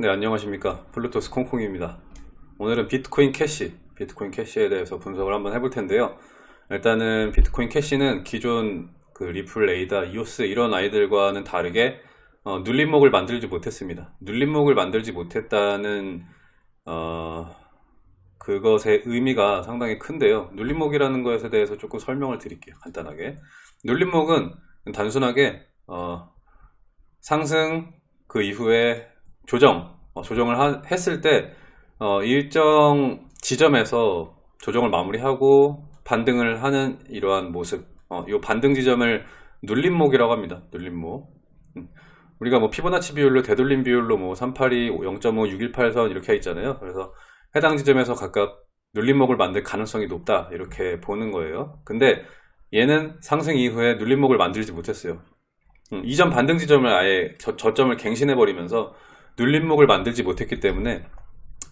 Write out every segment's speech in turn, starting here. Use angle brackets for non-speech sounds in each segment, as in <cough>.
네 안녕하십니까. 블루투스 콩콩입니다. 오늘은 비트코인 캐시 비트코인 캐시에 대해서 분석을 한번 해볼 텐데요. 일단은 비트코인 캐시는 기존 그 리플, 에이다, 이오스 이런 아이들과는 다르게 어, 눌림목을 만들지 못했습니다. 눌림목을 만들지 못했다는 어, 그것의 의미가 상당히 큰데요. 눌림목이라는 것에 대해서 조금 설명을 드릴게요 간단하게. 눌림목은 단순하게 어, 상승 그 이후에 조정, 어, 조정을 하, 했을 때 어, 일정 지점에서 조정을 마무리하고 반등을 하는 이러한 모습 어, 이 반등 지점을 눌림목이라고 합니다. 눌림목 음. 우리가 뭐 피보나치 비율로 되돌림 비율로 뭐 382, 0.5, 618선 이렇게 있잖아요. 그래서 해당 지점에서 각각 눌림목을 만들 가능성이 높다 이렇게 보는 거예요. 근데 얘는 상승 이후에 눌림목을 만들지 못했어요. 음, 이전 반등 지점을 아예 저, 저점을 갱신해 버리면서 눌림목을 만들지 못했기 때문에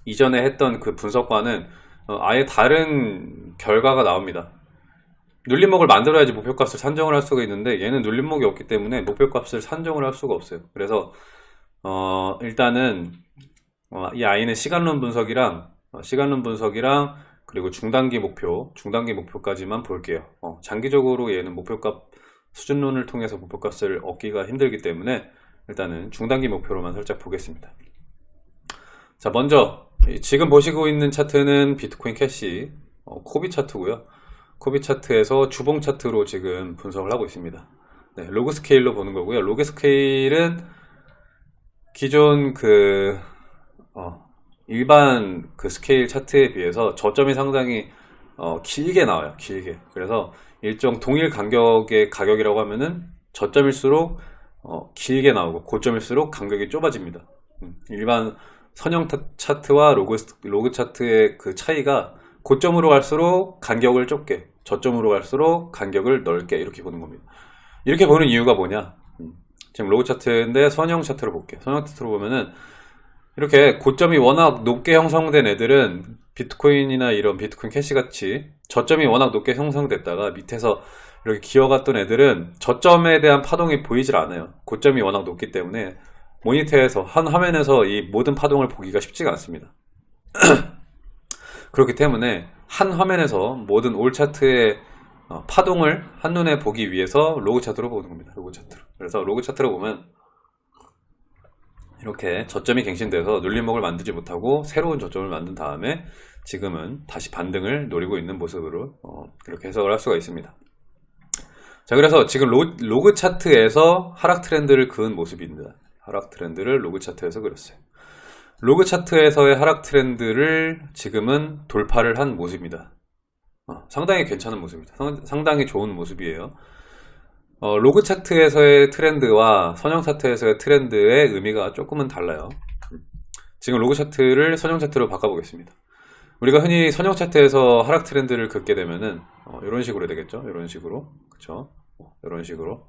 이전에 했던 그 분석과는 어, 아예 다른 결과가 나옵니다. 눌림목을 만들어야지 목표값을 산정을 할 수가 있는데 얘는 눌림목이 없기 때문에 목표값을 산정을 할 수가 없어요. 그래서 어, 일단은 어, 이 아이는 시간론 분석이랑 어, 시간론 분석이랑 그리고 중단기 목표, 중단기 목표까지만 볼게요. 어, 장기적으로 얘는 목표값 수준론을 통해서 목표값을 얻기가 힘들기 때문에 일단은 중단기 목표로만 살짝 보겠습니다. 자 먼저 지금 보시고 있는 차트는 비트코인 캐시 어, 코빗 차트고요. 코빗 차트에서 주봉 차트로 지금 분석을 하고 있습니다. 네, 로그 스케일로 보는 거고요. 로그 스케일은 기존 그 어, 일반 그 스케일 차트에 비해서 저점이 상당히 어, 길게 나와요. 길게. 그래서 일정 동일 간격의 가격이라고 하면은 저점일수록 어, 길게 나오고 고점일수록 간격이 좁아집니다. 음, 일반 선형 차트와 로그, 로그 차트의 그 차이가 고점으로 갈수록 간격을 좁게 저점으로 갈수록 간격을 넓게 이렇게 보는 겁니다. 이렇게 보는 이유가 뭐냐 음, 지금 로그 차트인데 선형 차트로 볼게요. 선형 차트로 보면은 이렇게 고점이 워낙 높게 형성된 애들은 비트코인이나 이런 비트코인 캐시 같이 저점이 워낙 높게 형성됐다가 밑에서 이렇게 기어갔던 애들은 저점에 대한 파동이 보이질 않아요. 고점이 워낙 높기 때문에 모니터에서 한 화면에서 이 모든 파동을 보기가 쉽지가 않습니다. <clears throat> 그렇기 때문에 한 화면에서 모든 all 차트의 어, 파동을 한눈에 보기 위해서 로그 차트로 보는 겁니다. 로그 차트로. 그래서 로그 차트로 보면 이렇게 저점이 갱신돼서 눌림목을 만들지 못하고 새로운 저점을 만든 다음에 지금은 다시 반등을 노리고 있는 모습으로 어, 그렇게 해석을 할 수가 있습니다 자 그래서 지금 로, 그 차트에서 하락 트렌드를 그은 모습입니다. 하락 트렌드를 로그 차트에서 그렸어요. 로그 차트에서의 하락 트렌드를 지금은 돌파를 한 모습입니다. 어, 상당히 괜찮은 모습입니다. 상, 당히 좋은 모습이에요. 어, 로그 차트에서의 트렌드와 선형 차트에서의 트렌드의 의미가 조금은 달라요. 지금 로그 차트를 선형 차트로 바꿔보겠습니다. 우리가 흔히 선형 차트에서 하락 트렌드를 긋게 되면은 어, 이런 식으로 되겠죠? 이런 식으로. 그쵸 이런 어, 식으로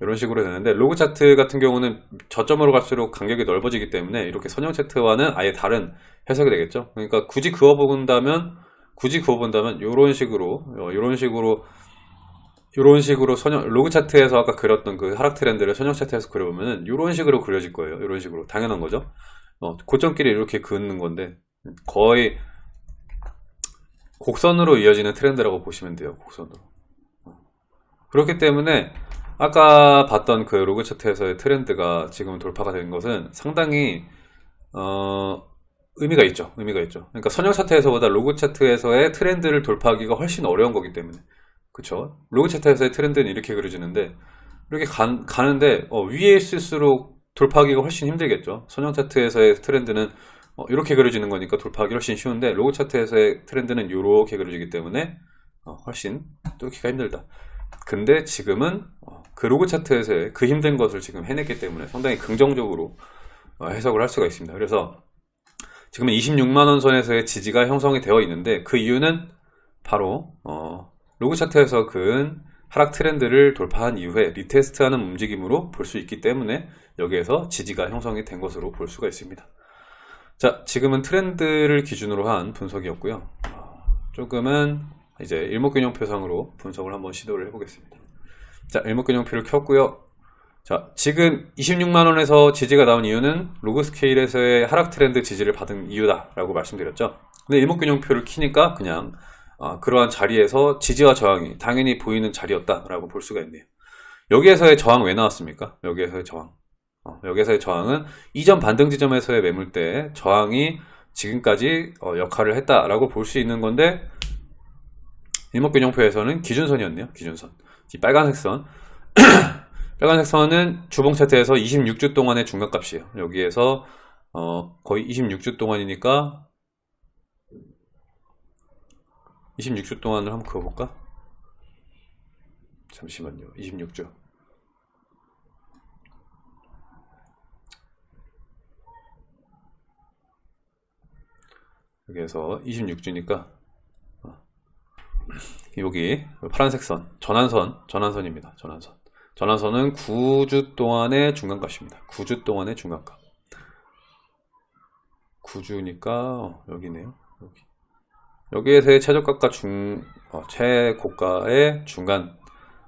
이런 식으로 되는데 로그 차트 같은 경우는 저점으로 갈수록 간격이 넓어지기 때문에 이렇게 선형 차트와는 아예 다른 해석이 되겠죠 그러니까 굳이 그어본다면 굳이 그어본다면 이런 식으로 이런 어, 식으로 이런 식으로 선형, 로그 차트에서 아까 그렸던 그 하락 트렌드를 선형 차트에서 그려보면 이런 식으로 그려질 거예요. 이런 식으로. 당연한 거죠. 어, 고점끼리 이렇게 긋는 건데 거의 곡선으로 이어지는 트렌드라고 보시면 돼요. 곡선으로. 어. 그렇기 때문에 아까 봤던 그 로그 차트에서의 트렌드가 지금 돌파가 된 것은 상당히 어, 의미가 있죠. 의미가 있죠. 그러니까 선형 차트에서보다 로그 차트에서의 트렌드를 돌파하기가 훨씬 어려운 거기 때문에 그쵸 로그 차트에서의 트렌드는 이렇게 그려지는데 이렇게 가, 가는데 어, 위에 있을수록 돌파하기가 훨씬 힘들겠죠 선형 차트에서의 트렌드는 어, 이렇게 그려지는 거니까 돌파하기 훨씬 쉬운데 로그 차트에서의 트렌드는 이렇게 그려지기 때문에 어, 훨씬 뚫기가 힘들다 근데 지금은 어, 그 로그 차트에서의 그 힘든 것을 지금 해냈기 때문에 상당히 긍정적으로 어, 해석을 할 수가 있습니다 그래서 지금은 26만원 선에서의 지지가 형성이 되어 있는데 그 이유는 바로 어, 로그 차트에서 그은 하락 트렌드를 돌파한 이후에 retest하는 움직임으로 볼 수 있기 때문에 여기에서 지지가 형성이 된 것으로 볼 수가 있습니다. 자, 지금은 트렌드를 기준으로 한 분석이었고요. 조금은 이제 일목균형표상으로 분석을 한번 시도를 해보겠습니다. 자, 일목균형표를 켰고요. 자, 지금 26만원에서 지지가 나온 이유는 로그 스케일에서의 하락 트렌드 지지를 받은 이유다라고 말씀드렸죠. 근데 일목균형표를 키니까 그냥 어, 그러한 자리에서 지지와 저항이 당연히 보이는 자리였다라고 볼 수가 있네요. 여기에서의 저항 왜 나왔습니까? 여기에서의 저항. 어, 여기에서의 저항은 이전 반등 지점에서의 매물대 저항이 지금까지 어, 역할을 했다라고 볼 수 있는 건데 일목균형표에서는 기준선이었네요. 기준선. 이 빨간색 선. <clears throat> 빨간색 선은 주봉 차트에서 26주 동안의 중간값이에요. 여기에서 어, 거의 26주 동안이니까 26주 동안을 한번 그어볼까? 잠시만요. 26주. 여기에서 26주니까 여기 파란색 선 전환선 전환선입니다. 전환선. 전환선은 9주 동안의 중간값입니다. 9주 동안의 중간값. 9주니까 여기네요. 여기. 여기에서의 최저가과 중 어, 최고가의 중간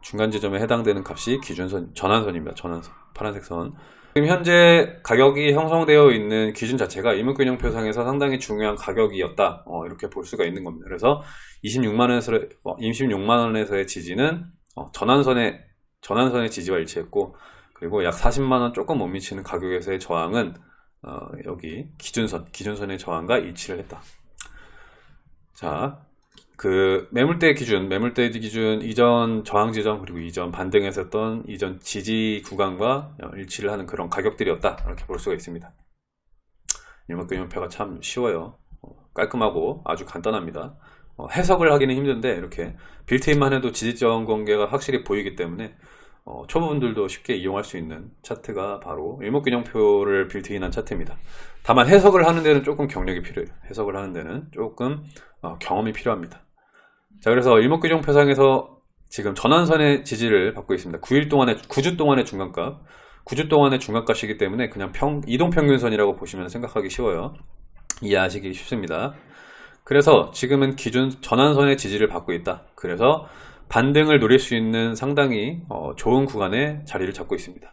중간 지점에 해당되는 값이 기준선 전환선입니다. 전환선 파란색 선. 지금 현재 가격이 형성되어 있는 기준 자체가 일목균형표상에서 상당히 중요한 가격이었다 어, 이렇게 볼 수가 있는 겁니다. 그래서 26만원에서 26만원에서의 지지는 어, 전환선의 전환선의 지지와 일치했고 그리고 약 40만원 조금 못 미치는 가격에서의 저항은 어, 여기 기준선 기준선의 저항과 일치를 했다. 자, 그 매물대 기준, 매물대 기준 이전 저항 지점 그리고 이전 반등했었던 이전 지지 구간과 일치를 하는 그런 가격들이었다 이렇게 볼 수가 있습니다. 일목균형표가 참 쉬워요. 어, 깔끔하고 아주 간단합니다. 어, 해석을 하기는 힘든데 이렇게 빌트인만 해도 지지점 관계가 확실히 보이기 때문에 어, 초보분들도 쉽게 이용할 수 있는 차트가 바로 일목균형표를 빌트인한 차트입니다. 다만 해석을 하는 데는 조금 경력이 필요해요. 해석을 하는 데는 조금 어, 경험이 필요합니다. 자 그래서 일목균형 표상에서 지금 전환선의 지지를 받고 있습니다. 9일 동안의 9주 동안의 중간값 9주 동안의 중간값이기 때문에 그냥 평, 이동평균선이라고 보시면 생각하기 쉬워요. 이해하시기 쉽습니다. 그래서 지금은 기준 전환선의 지지를 받고 있다. 그래서 반등을 노릴 수 있는 상당히 어, 좋은 구간에 자리를 잡고 있습니다.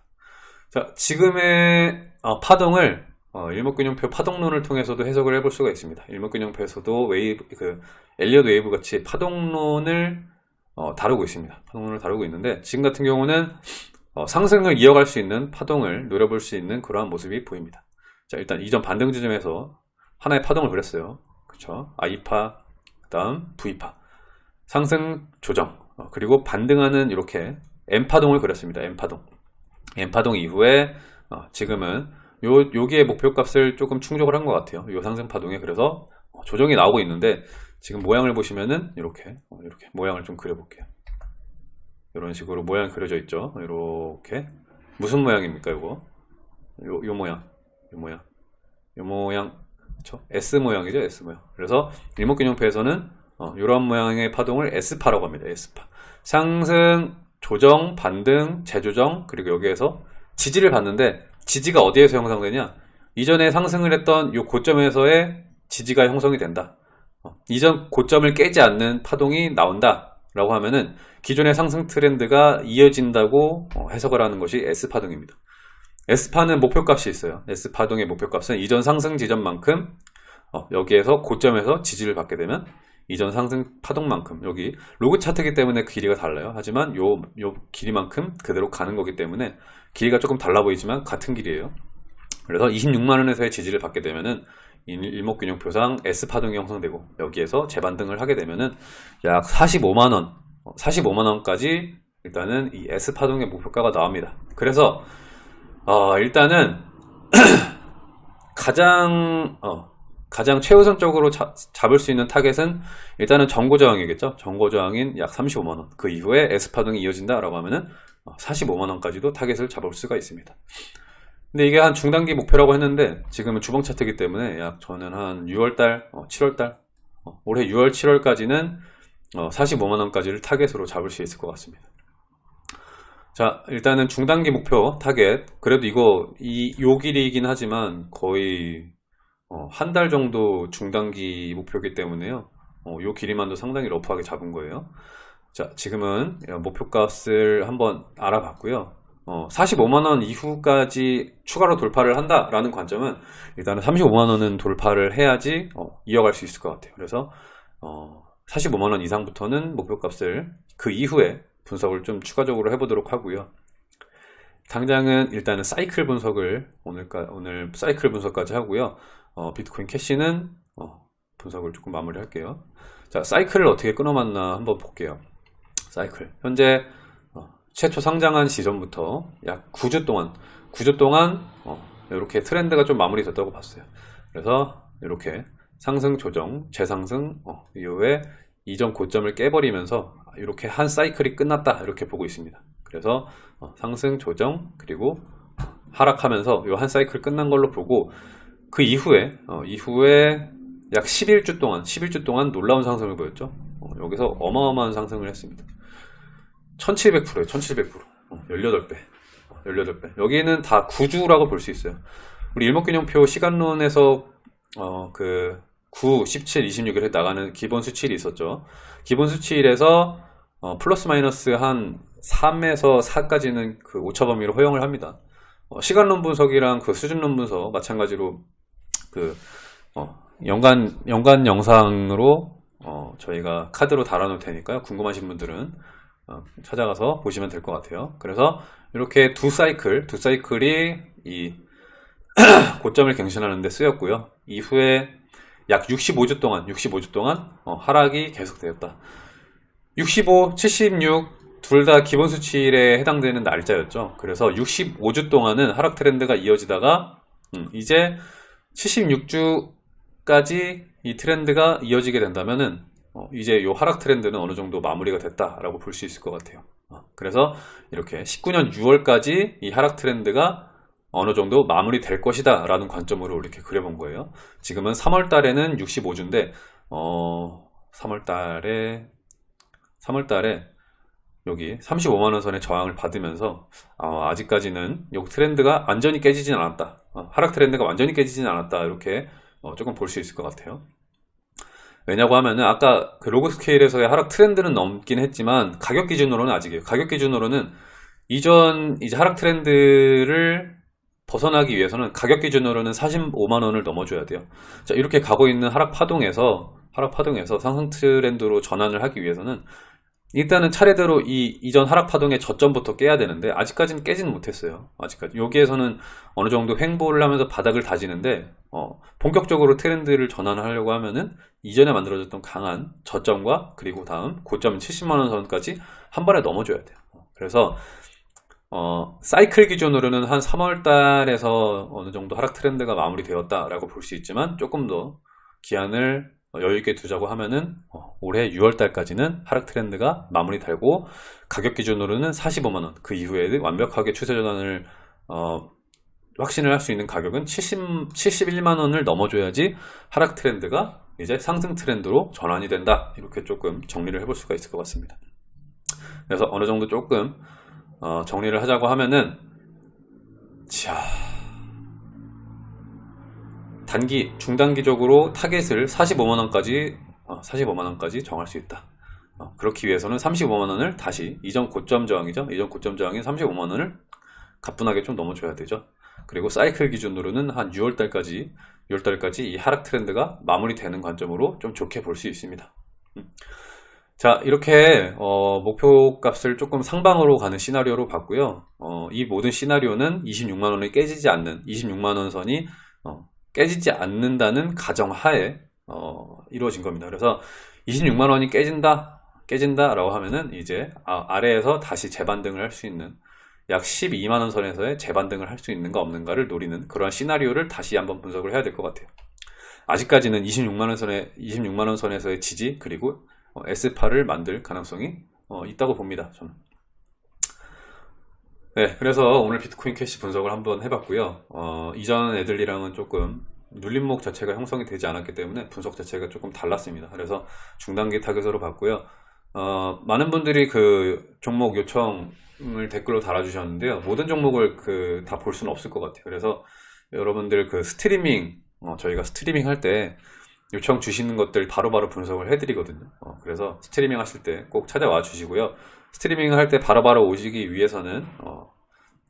자, 지금의 어, 파동을 어, 일목균형표 파동론을 통해서도 해석을 해볼 수가 있습니다. 일목균형표에서도 웨이브, 그 엘리엇 웨이브 같이 파동론을 어, 다루고 있습니다. 파동론을 다루고 있는데 지금 같은 경우는 어, 상승을 이어갈 수 있는 파동을 노려볼 수 있는 그러한 모습이 보입니다. 자 일단 이전 반등 지점에서 하나의 파동을 그렸어요. 그쵸? I파, 그 다음 V파 상승 조정 어, 그리고 반등하는 이렇게 M파동을 그렸습니다. M파동 M파동 이후에 어, 지금은 요, 여기에 목표값을 조금 충족을 한 것 같아요. 요 상승 파동에 그래서 어, 조정이 나오고 있는데 지금 모양을 보시면은 이렇게 어, 이렇게 모양을 좀 그려볼게요. 이런 식으로 모양이 그려져 있죠. 이렇게 무슨 모양입니까? 이거 요, 요 모양, 요 모양, 요 모양, 그렇죠? S 모양이죠, S 모양. 그래서 일목균형표에서는 어, 이런 모양의 파동을 S파라고 합니다. S파. 상승, 조정, 반등, 재조정, 그리고 여기에서 지지를 받는데 지지가 어디에서 형성되냐? 이전에 상승을 했던 이 고점에서의 지지가 형성이 된다. 어, 이전 고점을 깨지 않는 파동이 나온다. 라고 하면은 기존의 상승 트렌드가 이어진다고 어, 해석을 하는 것이 S파동입니다. S파는 목표값이 있어요. S파동의 목표값은 이전 상승 지점만큼 어, 여기에서 고점에서 지지를 받게 되면 이전 상승 파동만큼 여기 로그 차트이기 때문에 길이가 달라요. 하지만 요, 요 길이만큼 그대로 가는 거기 때문에 길이가 조금 달라 보이지만 같은 길이에요. 그래서 26만원에서의 지지를 받게 되면은 일목균형표상 S파동이 형성되고 여기에서 재반등을 하게 되면은 약 45만원 45만원까지 일단은 이 S파동의 목표가가 나옵니다. 그래서 어, 일단은 <clears throat> 가장 어, 가장 최우선적으로 자, 잡을 수 있는 타겟은 일단은 전고 저항이겠죠. 전고 저항인 약 35만원. 그 이후에 S파동이 이어진다 라고 하면은 45만원까지도 어, 타겟을 잡을 수가 있습니다. 근데 이게 한 중단기 목표라고 했는데 지금은 주봉 차트이기 때문에 약 저는 한 6월달, 7월달, 어, 어, 올해 6월, 7월까지는 45만원까지를 타겟으로 잡을 수 있을 것 같습니다. 자 일단은 중단기 목표 타겟 그래도 이거 이 요 길이이긴 하지만 거의 어, 한 달 정도 중단기 목표이기 때문에요. 어, 요 길이만도 상당히 rough하게 잡은 거예요. 자, 지금은 목표값을 한번 알아봤고요. 어, 45만원 이후까지 추가로 돌파를 한다라는 관점은 일단은 35만원은 돌파를 해야지 어, 이어갈 수 있을 것 같아요. 그래서 어, 45만원 이상부터는 목표값을 그 이후에 분석을 좀 추가적으로 해보도록 하고요. 당장은 일단은 사이클 분석을 오늘까, 오늘 사이클 분석까지 하고요. 어, 비트코인 캐시는 어, 분석을 조금 마무리 할게요. 자, 사이클을 어떻게 끊어맞나 한번 볼게요. 사이클. 현재 어, 최초 상장한 시점부터 약 9주 동안 9주 동안 어, 이렇게 트렌드가 좀 마무리됐다고 봤어요. 그래서 이렇게 상승 조정, 재상승 어, 이후에 이전 고점을 깨버리면서 이렇게 한 사이클이 끝났다 이렇게 보고 있습니다. 그래서 어, 상승 조정 그리고 하락하면서 이 한 사이클 끝난 걸로 보고 그 이후에 어, 이후에 약 11주 동안 11주 동안 놀라운 상승을 보였죠. 어, 여기서 어마어마한 상승을 했습니다. 1700%에요 1700% 18배. 18배. 여기는 다 구주라고 볼 수 있어요. 우리 일목균형표 시간론에서 어, 그 9, 17, 26을 나가는 기본 수치일이 있었죠. 기본 수치일에서 어, 플러스 마이너스 한 3에서 4까지는 그 오차 범위로 허용을 합니다. 어, 시간론 분석이랑 그 수준론 분석 마찬가지로 그 어, 연간 연간 영상으로 어, 저희가 카드로 달아놓을 테니까요 궁금하신 분들은 어, 찾아가서 보시면 될 것 같아요. 그래서 이렇게 두 사이클, 두 사이클이 이 <clears throat> 고점을 갱신하는 데 쓰였고요. 이후에 약 65주 동안, 65주 동안 어, 하락이 계속되었다. 65, 76 둘 다 기본 수치일에 해당되는 날짜였죠. 그래서 65주 동안은 하락 트렌드가 이어지다가 음, 이제 76주까지 이 트렌드가 이어지게 된다면은 어, 이제 이 하락 트렌드는 어느 정도 마무리가 됐다라고 볼 수 있을 것 같아요. 어, 그래서 이렇게 19년 6월까지 이 하락 트렌드가 어느 정도 마무리 될 것이다 라는 관점으로 이렇게 그려본 거예요. 지금은 3월 달에는 65주인데 어, 3월 달에 3월 달에 여기 35만원 선의 저항을 받으면서 어, 아직까지는 이 트렌드가 완전히 깨지진 않았다. 어, 하락 트렌드가 완전히 깨지진 않았다. 이렇게 어, 조금 볼 수 있을 것 같아요. 왜냐고 하면은 아까 그 로그 스케일에서의 하락 트렌드는 넘긴 했지만 가격 기준으로는 아직이에요. 가격 기준으로는 이전 이제 하락 트렌드를 벗어나기 위해서는 가격 기준으로는 45만원을 넘어줘야 돼요. 자, 이렇게 가고 있는 하락 파동에서 하락 파동에서 상승 트렌드로 전환을 하기 위해서는 일단은 차례대로 이 이전 하락 파동의 저점부터 깨야 되는데 아직까지는 깨지는 못했어요. 아직까지 여기에서는 어느 정도 횡보를 하면서 바닥을 다지는데 어, 본격적으로 트렌드를 전환하려고 하면은 이전에 만들어졌던 강한 저점과 그리고 다음 고점 70만 원 선까지 한 번에 넘어줘야 돼요. 그래서 어, 사이클 기준으로는 한 3월 달에서 어느 정도 하락 트렌드가 마무리되었다라고 볼 수 있지만 조금 더 기한을 여유있게 두자고 하면은 어, 올해 6월달까지는 하락 트렌드가 마무리되고 가격 기준으로는 45만원. 그 이후에 완벽하게 추세 전환을 어, 확신을 할 수 있는 가격은 70, 71만원을 넘어줘야지 하락 트렌드가 이제 상승 트렌드로 전환이 된다. 이렇게 조금 정리를 해볼 수가 있을 것 같습니다. 그래서 어느 정도 조금 어, 정리를 하자고 하면은 자 단기, 중단기적으로 타겟을 45만원까지 45만원까지 어, 정할 수 있다. 어, 그렇기 위해서는 35만원을 다시 이전 고점 저항이죠. 이전 고점 저항인 35만원을 가뿐하게 좀 넘어줘야 되죠. 그리고 사이클 기준으로는 한 6월달까지 6월달까지 이 하락 트렌드가 마무리되는 관점으로 좀 좋게 볼 수 있습니다. 음. 자 이렇게 어, 목표 값을 조금 상방으로 가는 시나리오로 봤고요. 어, 이 모든 시나리오는 26만원이 깨지지 않는 26만원 선이 어, 깨지지 않는다는 가정하에 어, 이루어진 겁니다. 그래서 26만 원이 깨진다 깨진다 라고 하면은 이제 아, 래에서 다시 재반등을 할 수 있는 약 12만 원 선에서의 재반등을 할 수 있는가 없는가를 노리는 그러한 시나리오를 다시 한번 분석을 해야 될 것 같아요. 아직까지는 26만 원 선에 26만 원 선에서의 지지 그리고 어, S8을 만들 가능성이 어, 있다고 봅니다. 저는. 네, 그래서 오늘 비트코인 캐시 분석을 한번 해봤고요. 어, 이전 애들이랑은 조금 눌림목 자체가 형성이 되지 않았기 때문에 분석 자체가 조금 달랐습니다. 그래서 중단기 타겟으로 봤고요. 어, 많은 분들이 그 종목 요청을 댓글로 달아주셨는데요. 모든 종목을 그 다 볼 수는 없을 것 같아요. 그래서 여러분들 그 스트리밍 어, 저희가 스트리밍 할 때 요청 주시는 것들 바로바로 바로 분석을 해드리거든요. 어, 그래서 스트리밍 하실 때 꼭 찾아와 주시고요. 스트리밍 할때 바로바로 오시기 위해서는 어,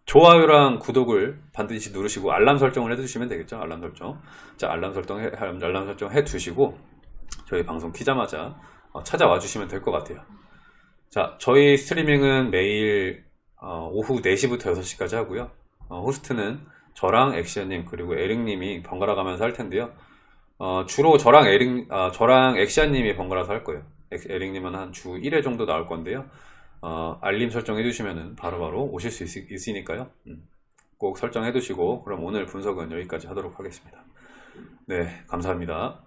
좋아요랑 구독을 반드시 누르시고 알람 설정을 해두시면 되겠죠. 알람 설정. 자, 알람 설정 해, 알람 설정 해두시고 저희 방송 키자마자 어, 찾아와 주시면 될 것 같아요. 자, 저희 스트리밍은 매일 어, 오후 4시부터 6시까지 하고요. 어, 호스트는 저랑 액션님 그리고 에릭님이 번갈아 가면서 할 텐데요. 어, 주로 저랑 에릭, 아, 저랑 액션님이 번갈아서 할 거예요. 엑- 에릭님은 한 주 1회 정도 나올 건데요. 어, 알림 설정해 두시면 바로바로 오실 수 있, 있으니까요. 음, 꼭 설정해 두시고 그럼 오늘 분석은 여기까지 하도록 하겠습니다. 네, 감사합니다.